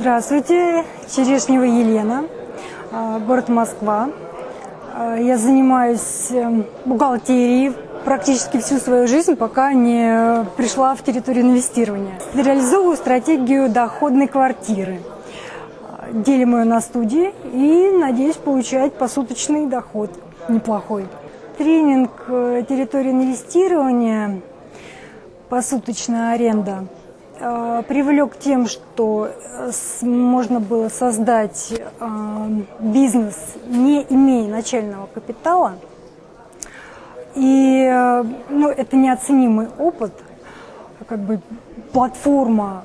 Здравствуйте, Черешнева Елена, а, город Москва. А, я занимаюсь эм, бухгалтерией практически всю свою жизнь, пока не пришла в территорию инвестирования. Реализовываю стратегию доходной квартиры. А, делим ее на студии и надеюсь получать посуточный доход неплохой. Тренинг э, территории инвестирования, посуточная аренда – Э, привлек тем, что э, можно было создать э, бизнес, не имея начального капитала. И ну, это неоценимый опыт, как бы платформа,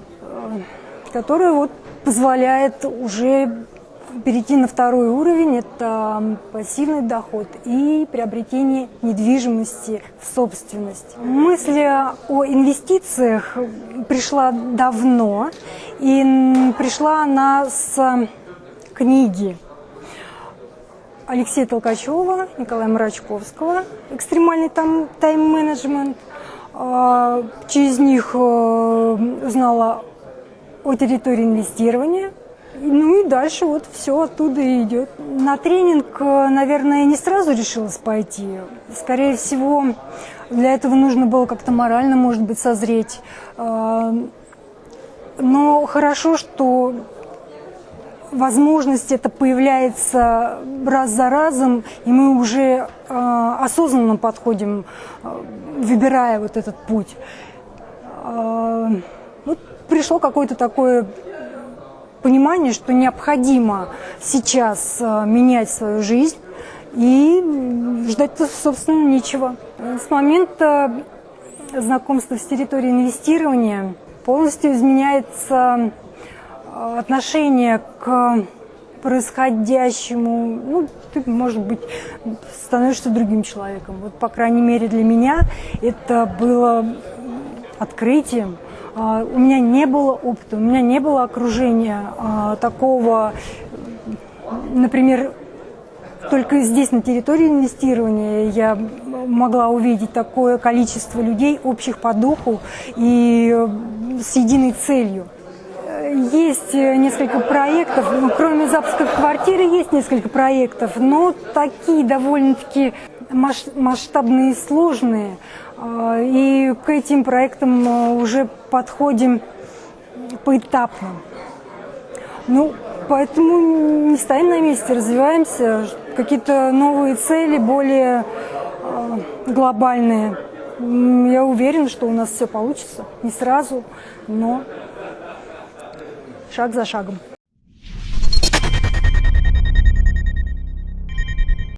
которая вот позволяет уже перейти на второй уровень – это пассивный доход и приобретение недвижимости в собственность. Мысль о инвестициях пришла давно, и пришла она с книги Алексея Толкачева, Николая Мрачковского «Экстремальный тайм-менеджмент». А, через них э, знала о территории инвестирования – ну и дальше вот все оттуда идет. На тренинг, э, наверное, не сразу решилась пойти. Скорее всего, для этого нужно было как-то морально, может быть, созреть. Э, но хорошо, что возможность это появляется раз за разом, и мы уже э, осознанно подходим, выбирая вот этот путь. Вот пришло какое-то такое понимание, что необходимо сейчас э, менять свою жизнь и ждать, собственно, нечего. С момента знакомства с территорией инвестирования полностью изменяется э, отношение к происходящему, ну, ты, может быть, становишься другим человеком. Вот, по крайней мере, для меня это было открытием. А, у меня не было опыта, у меня не было окружения а, такого, например, только здесь, на территории инвестирования, я могла увидеть такое количество людей, общих по духу и с единой целью. Есть несколько проектов, ну, кроме запуска квартиры есть несколько проектов, но такие довольно-таки масштабные и сложные. А, и к этим проектам а, уже подходим поэтапно. Ну, поэтому не стоим на месте, развиваемся, какие-то новые цели, более а, глобальные. Я уверена, что у нас все получится. Не сразу, но шаг за шагом.